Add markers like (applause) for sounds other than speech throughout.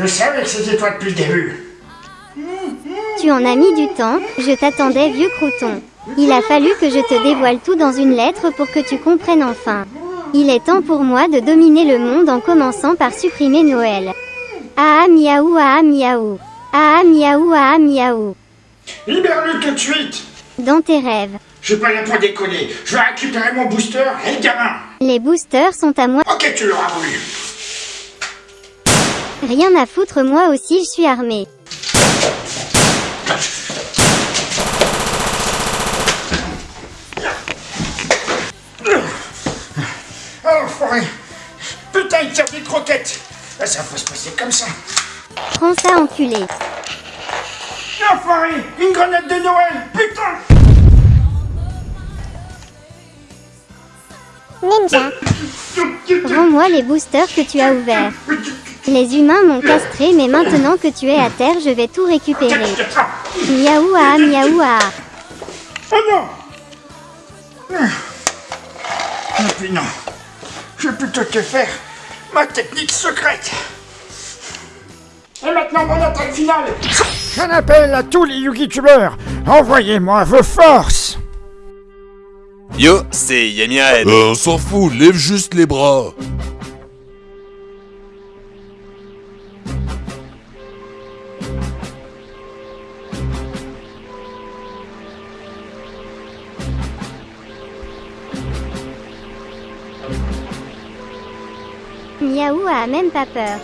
Je savais que c'était toi depuis le début. Tu en as mis du temps, je t'attendais vieux crouton. Il a fallu que je te dévoile tout dans une lettre pour que tu comprennes enfin. Il est temps pour moi de dominer le monde en commençant par supprimer Noël. Ah miaou ah miaou. Ah miaou ah ah miaou. Libère-le tout de suite Dans tes rêves. Je suis pas là pour déconner. Je vais récupérer mon booster et le gamin. Les boosters sont à moi. Ok, tu l'auras voulu. Rien à foutre moi aussi je suis armé. Oh, forêt. Putain, il tire des croquettes. Ah, Ça va se passer comme ça. Prends ça enculé. Enfoiré Une grenade de Noël Putain Ninja. Rends-moi les boosters que tu as ouverts. Les humains m'ont castré mais maintenant que tu es à terre je vais tout récupérer. Miaou ah ah, miaou ah. Oh non Ah puis non. Je vais plutôt te faire ma technique secrète. Et maintenant mon attaque finale J'en appelle à tous les YouTubeurs Envoyez-moi vos forces Yo, c'est Yamiaed. Euh, on s'en fout, lève juste les bras. Miaou a même pas peur.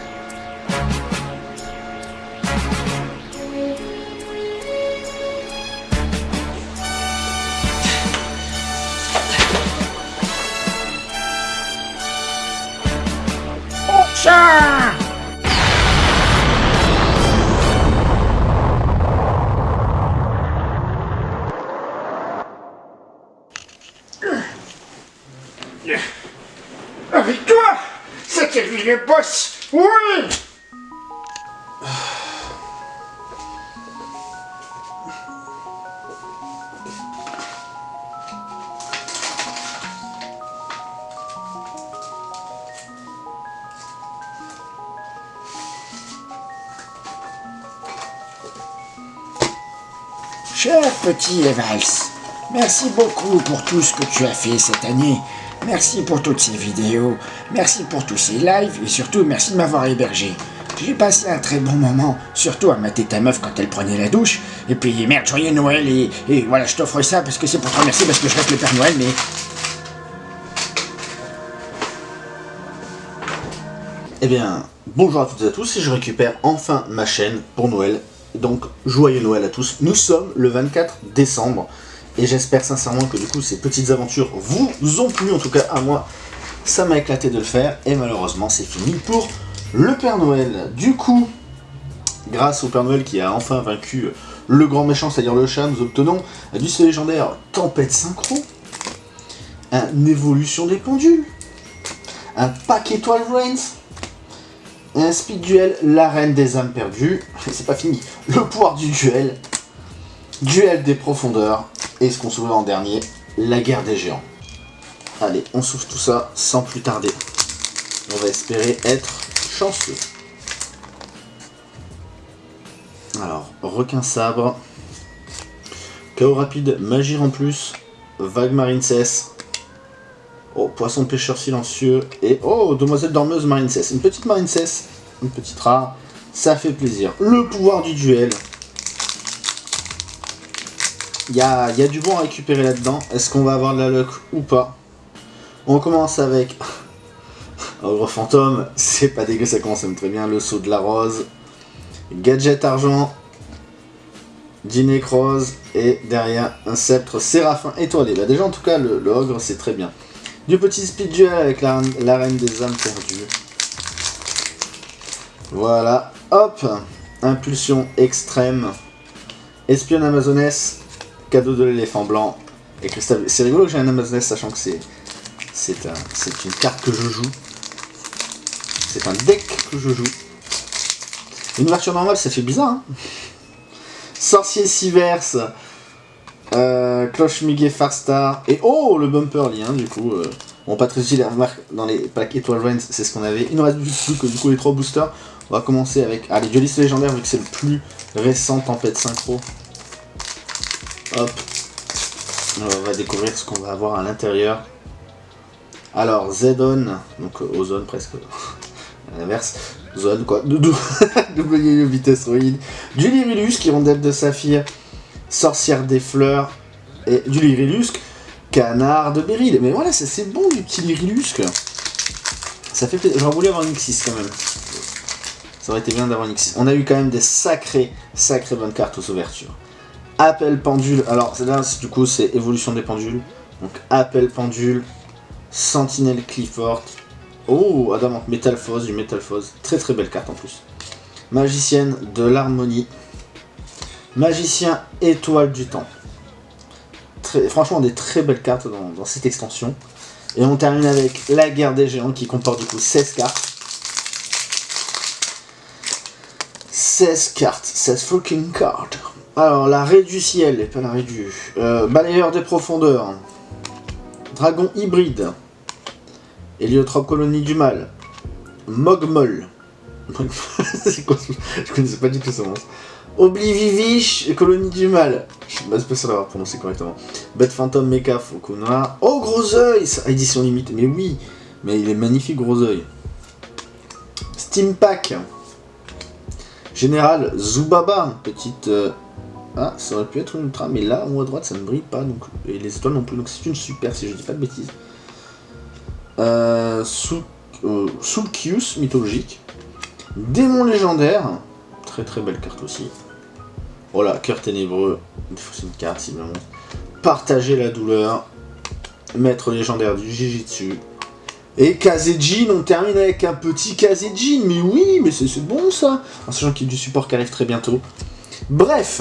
Avec toi C'était lui le boss Oui Cher petit Evals, merci beaucoup pour tout ce que tu as fait cette année. Merci pour toutes ces vidéos, merci pour tous ces lives et surtout merci de m'avoir hébergé. J'ai passé un très bon moment, surtout à mater ta meuf quand elle prenait la douche. Et puis merde, joyeux Noël et, voilà, je t'offre ça parce que c'est pour te remercier parce que je reste le Père Noël, mais Eh bien, bonjour à toutes et à tous, et je récupère enfin ma chaîne pour Noël. Donc, joyeux Noël à tous. Nous sommes le 24 décembre, et j'espère sincèrement que du coup ces petites aventures vous ont plu, en tout cas à moi, ça m'a éclaté de le faire, et malheureusement c'est fini pour le Père Noël. Du coup, grâce au Père Noël qui a enfin vaincu le grand méchant, c'est-à-dire le chat, nous obtenons du C légendaire Tempête Synchro, un Évolution des pendules, un pack étoile Reigns, un speed duel, l'arène des âmes perdues, (laughs) c'est pas fini, le pouvoir du duel, duel des profondeurs, et ce qu'on s'ouvre en dernier, la guerre des géants. Allez, on s'ouvre tout ça sans plus tarder. On va espérer être chanceux. Alors, requin sabre, chaos rapide, magie en plus, vague marine cesse, Oh, poisson pêcheur silencieux. Et oh, demoiselle dormeuse marine cesse. Une petite marine cesse. Une petite rare. Ça fait plaisir. Le pouvoir du duel. Il y a, du bon à récupérer là-dedans. Est-ce qu'on va avoir de la luck ou pas? On commence avec... (laughs) Ogre fantôme. C'est pas dégueu, ça commence à me très bien. Le saut de la rose. Gadget argent. Dinécrose. Et derrière, un sceptre séraphin étoilé. Bah déjà, en tout cas, le, ogre, c'est très bien. Du petit speed duel avec la, la reine des âmes perdues. Voilà. Hop Impulsion extrême. Espionne amazonesse. Cadeau de l'éléphant blanc. Et cristal. C'est rigolo que j'ai un amazonesse sachant que c'est... C'est un, c'est une carte que je joue. C'est un deck que je joue. Une ouverture normale, ça fait bizarre, hein Sorcier Siverse. Euh, Cloche Muguet Farstar. Et oh, le bumper lien, du coup. Bon, pas très utile, remarque, dans les packs Étoile Reigns, c'est ce qu'on avait. Il nous reste plus que du coup les trois boosters. On va commencer avec ah, les duelistes légendaires, vu que c'est le plus récent Tempête Synchro. Hop. On va découvrir ce qu'on va avoir à l'intérieur. Alors, Zedon, donc euh, Ozone presque, (laughs) à l'inverse. Zone quoi, (laughs) vitesse roïde. Du Lyrilusque, hirondelle de saphir, sorcière des fleurs, et du Lyrilusque, canard de Beryl. Mais voilà, c'est bon du petit Lyrilusque. Ça fait avoir une X6 quand même. Ça aurait été bien d'avoir une X6. On a eu quand même des sacrées, sacrées bonnes cartes aux ouvertures. Appel pendule. Alors là, du coup, c'est évolution des pendules. Donc appel pendule, sentinelle Clifford. Oh, Adamant, Métalphose, du Métalphose. Très très belle carte en plus. Magicienne de l'harmonie. Magicien étoile du temps. Franchement, des très belles cartes dans, dans cette extension. Et on termine avec la guerre des géants qui comporte du coup 16 cartes. 16 cartes, 16 fucking cartes. Alors, la raie du ciel, et pas la raie du... Euh, balayeur des profondeurs. Dragon hybride. Héliotrope colonie du mal. Mogmol. (laughs) C'est quoi Je connaissais pas du tout ce monstre. Oblivivish, colonie du mal. Je suis pas sûr d'avoir prononcé correctement. Bête fantôme, mecha, Fukuna. Oh, gros oeil Édition limitée. Mais oui Mais il est magnifique, gros oeil. Steam Pack. Général Zubaba. Petite... Euh, ah, ça aurait pu être une ultra, mais là, en haut à droite, ça ne brille pas. Donc... Et les étoiles non plus. Donc c'est une super, si je dis pas de bêtises. Euh, euh mythologique. Démon légendaire. Très très belle carte aussi. Voilà, cœur ténébreux. C'est une carte, simplement. Partager la douleur. Maître légendaire du Jujitsu. Et Kazejin, on termine avec un petit Kazejin. Mais oui, mais c'est bon ça. En sachant qu'il y a du support qui arrive très bientôt. Bref,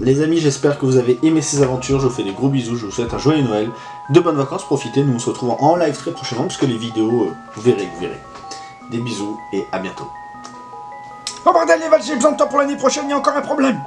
les amis, j'espère que vous avez aimé ces aventures. Je vous fais des gros bisous. Je vous souhaite un joyeux Noël. De bonnes vacances, profitez. Nous on se retrouve en live très prochainement. Parce que les vidéos, euh, vous verrez, vous verrez. Des bisous et à bientôt. Oh bordel, les j'ai besoin de toi pour l'année prochaine, il y a encore un problème